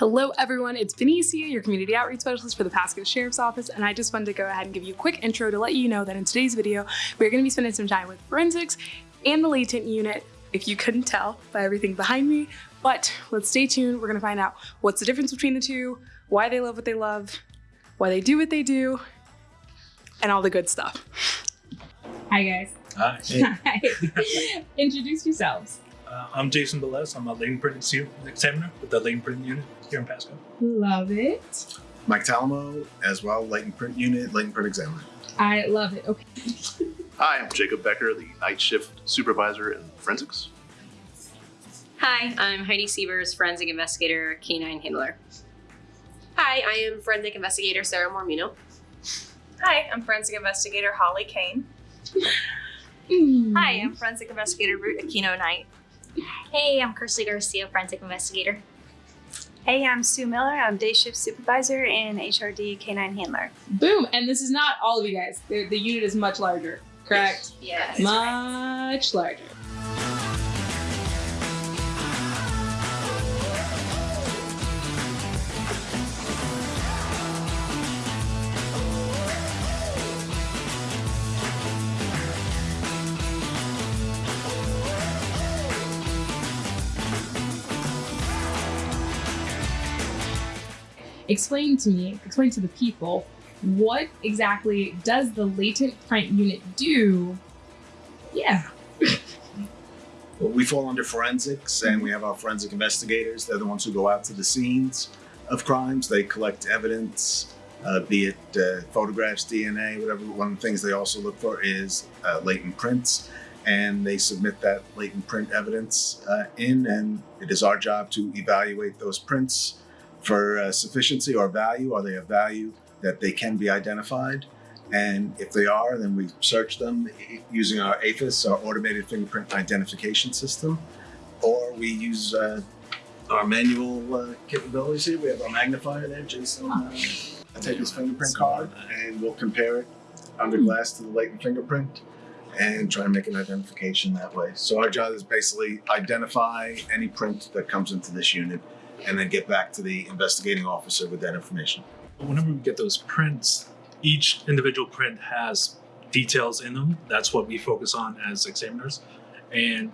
Hello everyone, it's Benicia, your community outreach specialist for the Pasco Sheriff's Office, and I just wanted to go ahead and give you a quick intro to let you know that in today's video, we're gonna be spending some time with forensics and the latent unit, if you couldn't tell by everything behind me. But let's stay tuned, we're gonna find out what's the difference between the two, why they love what they love, why they do what they do, and all the good stuff. Hi guys. Hi. Hi. Introduce yourselves. Uh, I'm Jason Velez. I'm a latent print exam- examiner with the latent print unit here in Pasco. Love it. Mike Talamo as well, latent print unit, latent print examiner. I love it. Okay. Hi, I'm Jacob Becker, the night shift supervisor in forensics. Hi, I'm Heidi Sievers, forensic investigator, canine handler. Hi, I am forensic investigator Sarah Mormino. Hi, I'm forensic investigator Holly Kane. Mm. Hi, I'm forensic investigator Ruth Aquino Knight. Hey, I'm Kirsty Garcia, forensic investigator. Hey, I'm Sue Miller. I'm day shift supervisor and HRD canine handler. Boom. And this is not all of you guys. The, the unit is much larger, correct? Yes. much larger. Explain to me, explain to the people, what exactly does the latent print unit do? Yeah. Well, we fall under forensics and we have our forensic investigators. They're the ones who go out to the scenes of crimes. They collect evidence, uh, be it uh, photographs, DNA, whatever. One of the things they also look for is uh, latent prints. And they submit that latent print evidence uh, in, and it is our job to evaluate those prints for uh, sufficiency or value. Are they of value that they can be identified? And if they are, then we search them using our AFIS, our automated fingerprint identification system, or we use uh, our manual uh, capabilities here. We have our magnifier there, Jason. Uh, take his fingerprint card and we'll compare it under glass to the latent fingerprint and try and make an identification that way. So our job is basically identify any print that comes into this unit and then get back to the investigating officer with that information. Whenever we get those prints, each individual print has details in them. That's what we focus on as examiners. And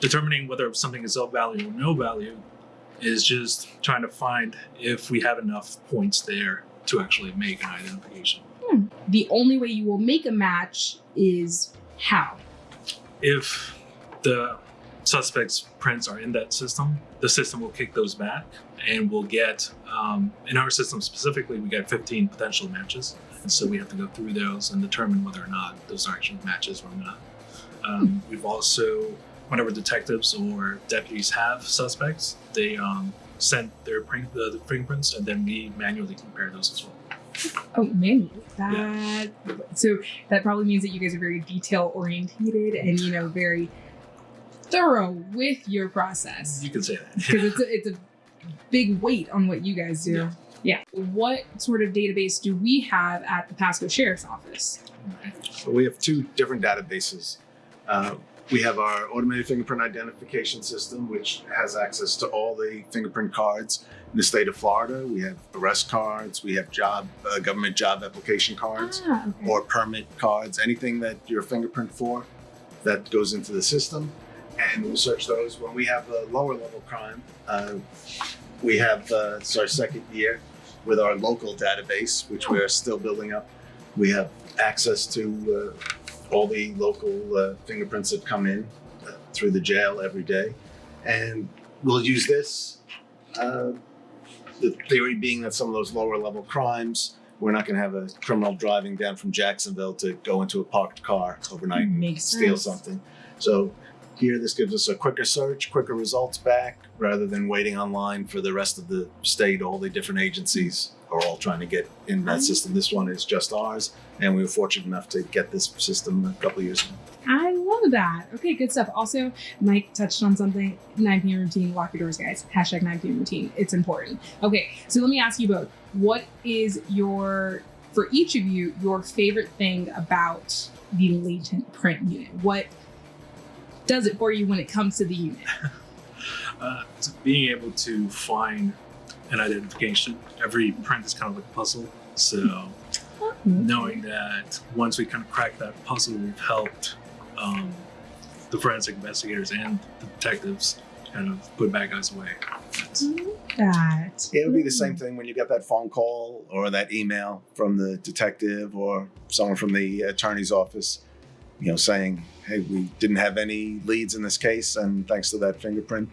determining whether something is of value or no value is just trying to find if we have enough points there to actually make an identification. Hmm. The only way you will make a match is how? If the suspect's prints are in that system, the system will kick those back and we'll get, um, in our system specifically, we got 15 potential matches. And so we have to go through those and determine whether or not those are actually matches or not. Um, we've also, whenever detectives or deputies have suspects, they um, send their print, the, the fingerprints and then we manually compare those as well. Oh, manually. That so that probably means that you guys are very detail orientated and you know very thorough with your process You can say that. because it's a, it's a big weight on what you guys do. Yeah. Yeah. What sort of database do we have at the Pasco Sheriff's Office? So we have two different databases. Uh, we have our automated fingerprint identification system, which has access to all the fingerprint cards in the state of Florida. We have arrest cards, we have job uh, government job application cards, Ah, okay. or permit cards, anything that you're fingerprint for that goes into the system. And we'll search those. When we have a lower level crime, uh, we have uh, it's our second year with our local database, which we are still building up. We have access to uh, all the local uh, fingerprints that come in uh, through the jail every day, and we'll use this. Uh, the theory being that some of those lower level crimes, we're not going to have a criminal driving down from Jacksonville to go into a parked car overnight and steal sense. something. So here, this gives us a quicker search, quicker results back, rather than waiting online for the rest of the state. All the different agencies are all trying to get in that mm-hmm. system. This one is just ours, and we were fortunate enough to get this system a couple of years ago. I love that. Okay, good stuff. Also, Mike touched on something 9 p.m. routine. Lock your doors, guys. Hashtag 9 p.m. routine. It's important. Okay, so let me ask you both. What is your, for each of you, your favorite thing about the latent print unit? What does it for you when it comes to the unit? uh, to being able to find an identification. Every print is kind of like a puzzle. So knowing that once we kind of crack that puzzle, we've helped um, the forensic investigators and the detectives kind of put bad guys away. That. It would be the same thing when you get that phone call or that email from the detective or someone from the attorney's office, you know, saying, "Hey, we didn't have any leads in this case, and thanks to that fingerprint,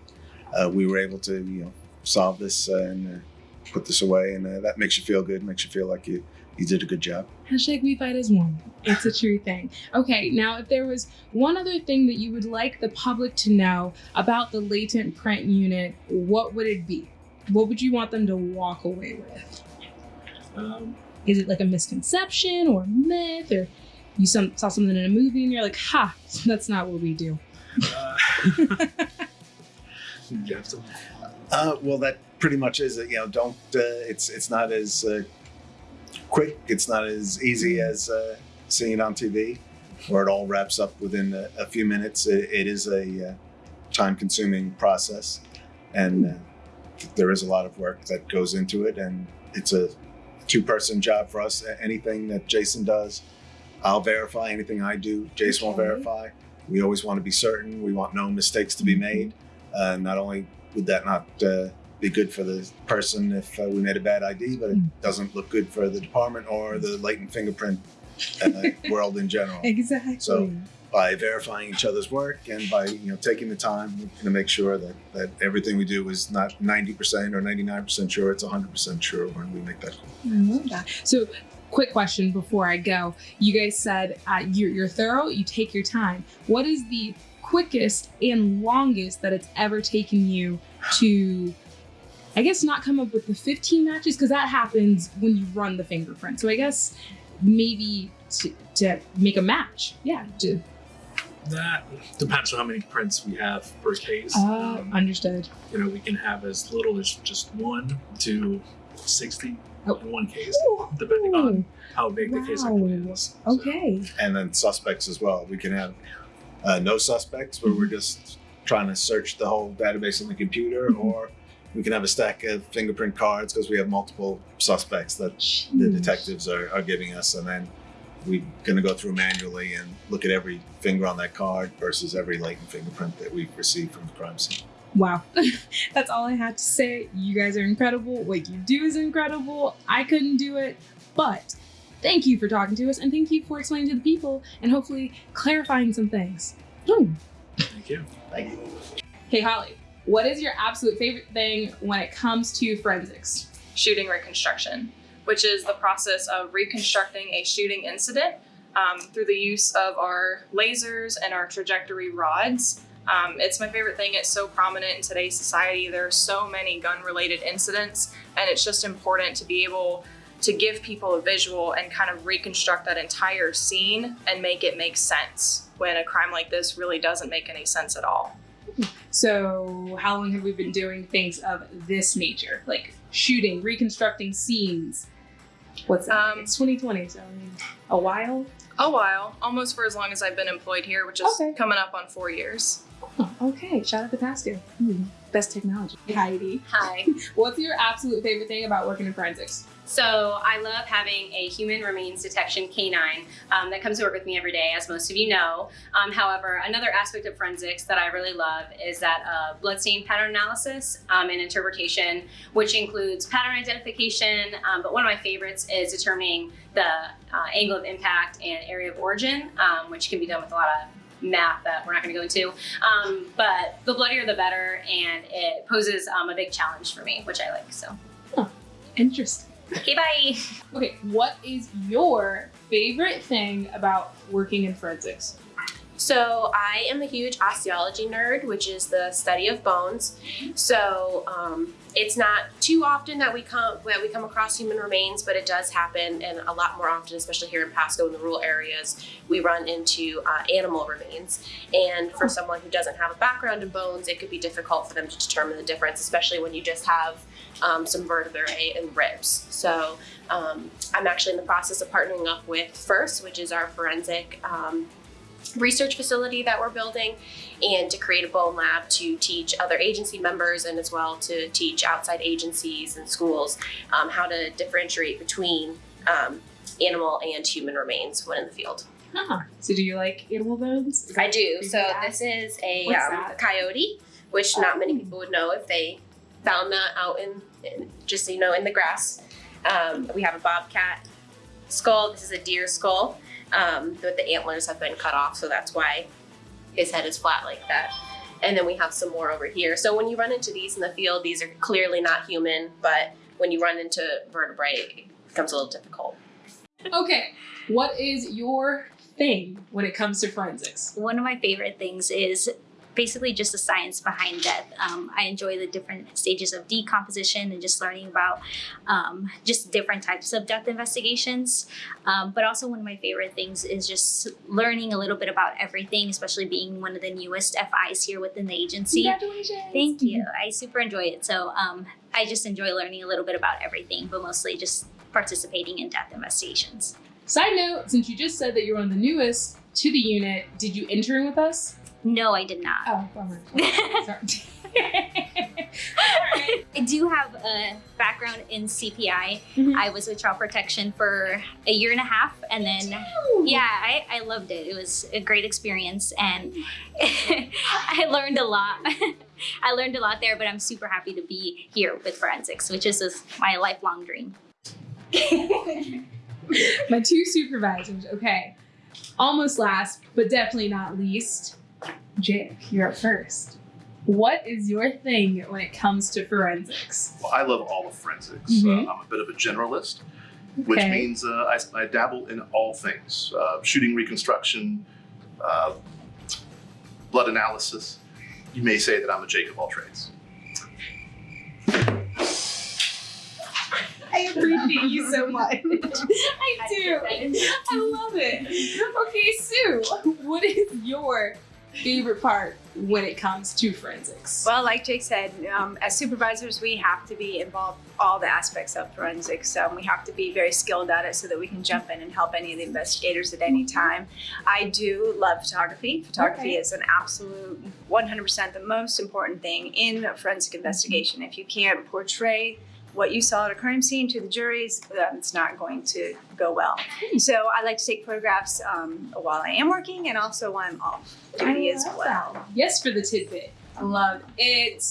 uh, we were able to, you know, solve this and uh, put this away." And uh, that makes you feel good, makes you feel like you you did a good job. Hashtag we fight as one. It's a true thing. Okay, now if there was one other thing that you would like the public to know about the latent print unit, what would it be? What would you want them to walk away with? Um, Is it like a misconception or myth or you some, saw something in a movie and you're like, ha, that's not what we do. uh, you have to- Uh, well, that pretty much is it. You know, don't. Uh, it's it's not as uh, quick. It's not as easy as uh, seeing it on TV, where it all wraps up within a, a few minutes. It, it is a uh, time-consuming process, and uh, there is a lot of work that goes into it. And it's a two-person job for us. Anything that Jason does, I'll verify. Anything I do, Jason will Okay. verify. We always want to be certain. We want no mistakes to be made. Uh, not only would that not uh, be good for the person if uh, we made a bad ID, but it Mm. doesn't look good for the department or the latent fingerprint uh, world in general. Exactly. So- By verifying each other's work and by you know taking the time to make sure that, that everything we do is not 90% or 99% sure, it's 100% sure when we make that call. I love that. So, quick question before I go. You guys said uh, you're, you're thorough, you take your time. What is the quickest and longest that it's ever taken you to, I guess, not come up with the 15 matches? Because that happens when you run the fingerprint. So, I guess maybe to, to make a match. Yeah. To, That depends on how many prints we have per case. uh, Um, understood. you know, we can have as little as just one to 60 Oh. in one case, depending on how big the case actually is. So, Okay. And then suspects as well. We can have uh, no suspects where we're just trying to search the whole database on the computer, Mhm. or we can have a stack of fingerprint cards because we have multiple suspects that the detectives are, are giving us, and then we're going to go through manually and look at every finger on that card versus every latent fingerprint that we've received from the crime scene. Wow. That's all I had to say. You guys are incredible. What you do is incredible. I couldn't do it, but thank you for talking to us and thank you for explaining to the people and hopefully clarifying some things. Hmm. Thank you. Thank you. Hey, Holly, what is your absolute favorite thing when it comes to forensics? shooting reconstruction, which is the process of reconstructing a shooting incident um, through the use of our lasers and our trajectory rods. Um, it's my favorite thing. It's so prominent in today's society. There are so many gun related incidents, and it's just important to be able to give people a visual and kind of reconstruct that entire scene and make it make sense when a crime like this really doesn't make any sense at all. So, how long have we been doing things of this nature? Like shooting, reconstructing scenes? What's that? Um, it's 2020, so I mean, a while? A while, almost for as long as I've been employed here, which is Okay. coming up on four years. Oh, okay, shout out to Pasco. Hmm, best technology. Heidi, Hi. what's your absolute favorite thing about working in forensics? So I love having a human remains detection canine um, that comes to work with me every day, as most of you know. Um, however, another aspect of forensics that I really love is that uh, bloodstain pattern analysis um, and interpretation, which includes pattern identification. Um, but one of my favorites is determining the uh, angle of impact and area of origin, um, which can be done with a lot of math that we're not going to go into. Um, but the bloodier the better, and it poses um, a big challenge for me, which I like. So, Interesting. okay, bye. Okay, what is your favorite thing about working in forensics? So I am a huge osteology nerd, which is the study of bones. So um, it's not too often that we come that we come across human remains, but it does happen, and a lot more often, especially here in Pasco in the rural areas, we run into uh, animal remains. And for someone who doesn't have a background in bones, it could be difficult for them to determine the difference, especially when you just have um, some vertebrae and ribs. So um, I'm actually in the process of partnering up with FIRST, which is our forensic. Research facility that we're building and to create a bone lab to teach other agency members and as well to teach outside agencies and schools um, how to differentiate between um, animal and human remains when in the field. Huh. So do you like animal bones? I do. So that- this is a um, coyote, which not many people would know if they found that out in, in just you know in the grass. Um, we have a bobcat skull. This is a deer skull, um, but the antlers have been cut off, so that's why his head is flat like that. And then we have some more over here. So when you run into these in the field, these are clearly not human, but when you run into vertebrae, it becomes a little difficult. Okay. What is your thing when it comes to forensics? One of my favorite things is basically just the science behind death. Um, I enjoy the different stages of decomposition and just learning about um, just different types of death investigations. Um, but also, one of my favorite things is just learning a little bit about everything, especially being one of the newest FIs here within the agency. Congratulations. Thank you. I super enjoy it. So um, I just enjoy learning a little bit about everything, but mostly just participating in death investigations. Side note, since you just said that you're one of the newest to the unit, did you intern with us? No, I did not. Oh, bummer. Sorry. I do have a background in CPI. Mhm. I was with Child Protection for a year and a half, and then yeah, I, I loved it. It was a great experience, and I learned a lot. I learned a lot there, but I'm super happy to be here with forensics, which is my lifelong dream. My two supervisors. Okay. Almost last, but definitely not least. Jake, you're up first. What is your thing when it comes to forensics? Well, I love all of forensics. Mhm. Uh, I'm a bit of a generalist, which means uh, I, I dabble in all things uh, shooting reconstruction, uh, blood analysis. You may say that I'm a Jake of all trades. I appreciate you so much. I do. I love it. Okay, Sue, what is your favorite part when it comes to forensics? Well, like Jake said, um, as supervisors, we have to be involved all the aspects of forensics. Um, we have to be very skilled at it so that we can jump in and help any of the investigators at any time. I do love photography. Photography Okay. is an absolute 100% the most important thing in a forensic investigation. If you can't portray what you saw at a crime scene to the juries, it's not going to go well. So I like to take photographs um, while I am working and also when I'm off duty as well. that. Yes, for the tidbit. I love it.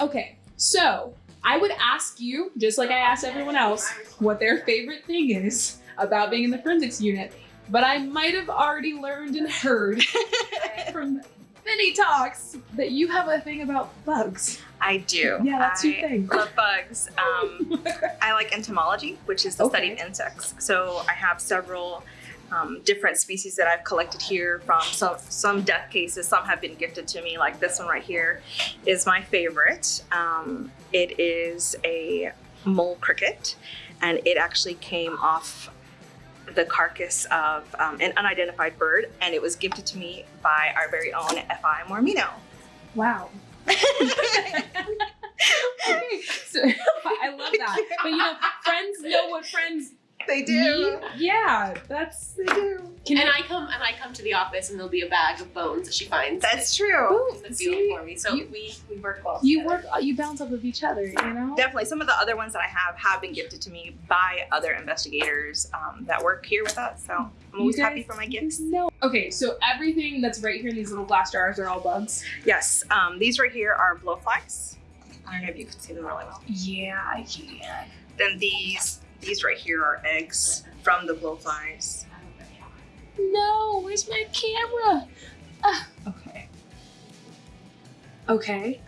Okay, so I would ask you, just like I asked everyone else, what their favorite thing is about being in the forensics unit. But I might have already learned and heard from many talks that you have a thing about bugs. I do. Yeah, that's your I thing. love bugs. Um, I like entomology, which is the study of insects. So I have several um, different species that I've collected here from some some death cases. Some have been gifted to me, like this one right here is my favorite. Um, it is a mole cricket, and it actually came off the carcass of um, an unidentified bird, and it was gifted to me by our very own FI Mormino. Wow. so I love that. But you know, friends know what friends They need. Yeah, that's they do. Can and I- I come and I come to the office and there'll be a bag of bones that she finds That's true. in the see? field for me. So You- we we work well. you together. work, you bounce off of each other. You know. Definitely. Some of the other ones that I have have been gifted to me by other investigators um, that work here with us. So I'm always You happy for my gifts. guys know. Okay, so everything that's right here in these little glass jars are all bugs. Yes, um, these right here are blowflies. I don't know if you can see them really well. Yeah, I can. Then these these right here are eggs from the blowflies. No, where's my camera? Ah, okay. Okay.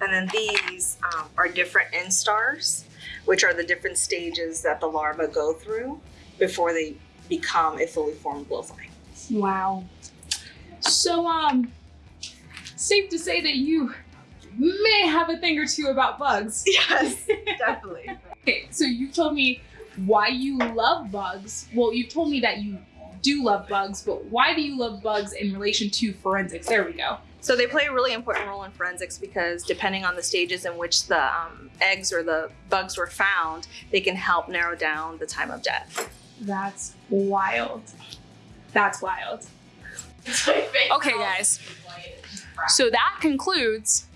And then these um, are different instars, which are the different stages that the larvae go through before they become a fully formed blowfly. Wow. So, um, safe to say that you may have a thing or two about bugs. Yes, definitely. Okay, so you told me why you love bugs. Well, you've told me that you do love bugs, but why do you love bugs in relation to forensics? There we go. So they play a really important role in forensics because depending on the stages in which the um, eggs or the bugs were found, they can help narrow down the time of death. That's wild. That's wild. Okay, guys. So that concludes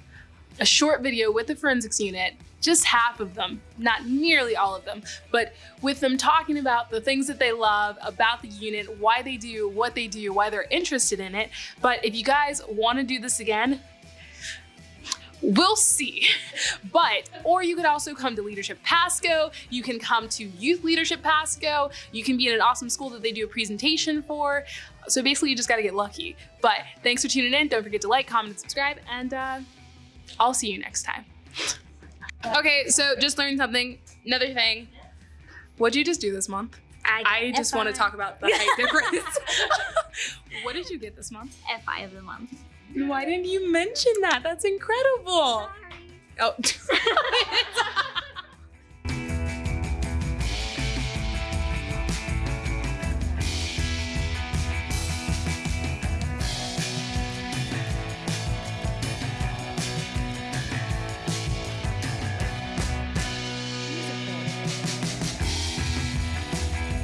a short video with the forensics unit, just half of them, not nearly all of them, but with them talking about the things that they love about the unit, why they do what they do, why they're interested in it. But if you guys want to do this again, We'll see. But, or you could also come to Leadership Pasco. You can come to Youth Leadership Pasco. You can be in an awesome school that they do a presentation for. So basically, you just got to get lucky. But thanks for tuning in. Don't forget to like, comment, and subscribe. And uh, I'll see you next time. Okay, so just learned something. Another thing. What'd you just do this month? I just want to talk about the height difference. what did you get this month? FI of the month. Why didn't you mention that? That's incredible. Oh,